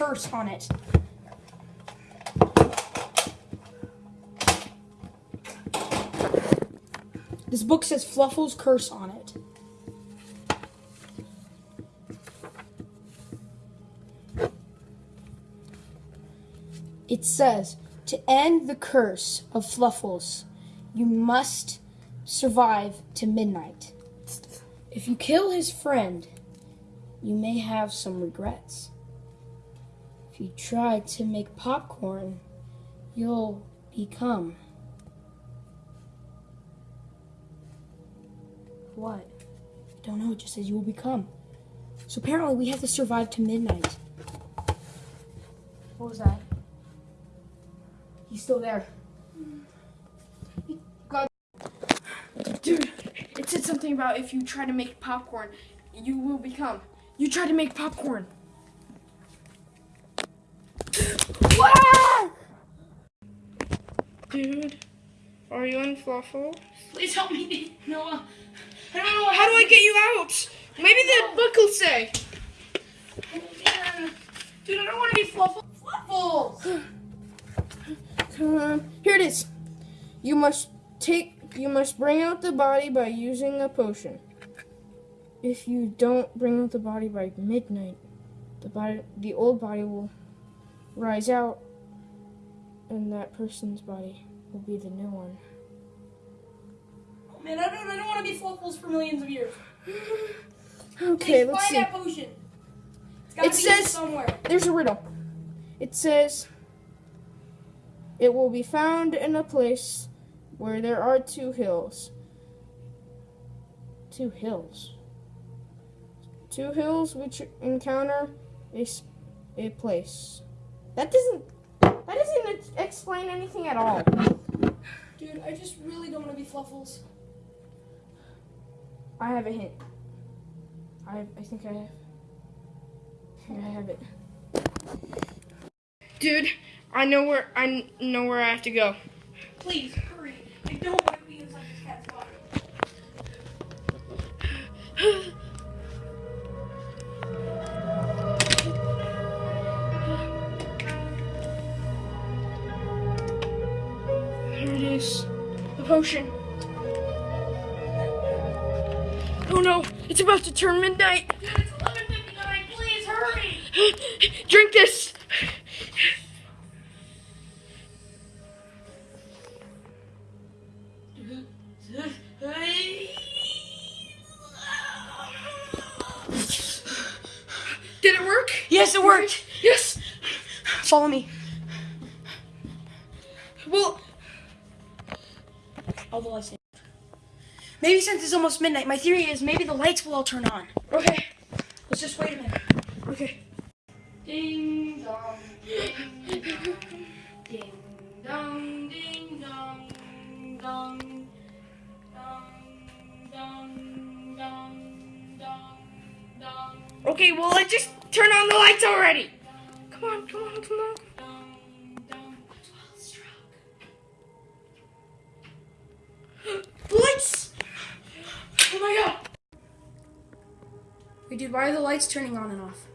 curse on it. This book says Fluffle's curse on it. It says, to end the curse of Fluffles, you must survive to midnight. If you kill his friend, you may have some regrets. If you try to make popcorn, you'll become. What? I don't know, it just says you will become. So apparently we have to survive to midnight. What was that? He's still there. Mm. God. Dude, it said something about if you try to make popcorn, you will become. You try to make popcorn. Dude, are you in Fluffle? Please help me, Noah. I don't know How do I get you out? Maybe the book will say. Dude, I don't want to be Fluffle. Fluffles! Um, here it is. You must take. You must bring out the body by using a potion. If you don't bring out the body by midnight, the body, the old body will rise out, and that person's body will be the new one. Oh, man, I don't, I don't want to be Fluffles for millions of years. Okay, let's find see. that potion. It says- somewhere. There's a riddle. It says, "It will be found in a place where there are two hills." Two hills. Two hills which encounter a, a place. That doesn't. That doesn't explain anything at all. Dude, I just really don't want to be Fluffles. I have a hint. I I think I have. I think I have it. Dude, I know where I know where I have to go. Please, hurry. I don't want to be inside this cat's body. is. The potion. Oh no, it's about to turn midnight. Dude, it's 11.59. Please, hurry. Drink this. Did it work? Yes, it worked. Yes. Follow me. Well, All the lights. Maybe since it's almost midnight, my theory is maybe the lights will all turn on. okay. Let's just wait a minute. Okay. Ding dong, ding dong, ding dong, ding dong, dong, dong, dong, dong, dong, dong, Okay, well, let's just turn on the lights already. Come on, come on, come on. Dude, why are the lights turning on and off?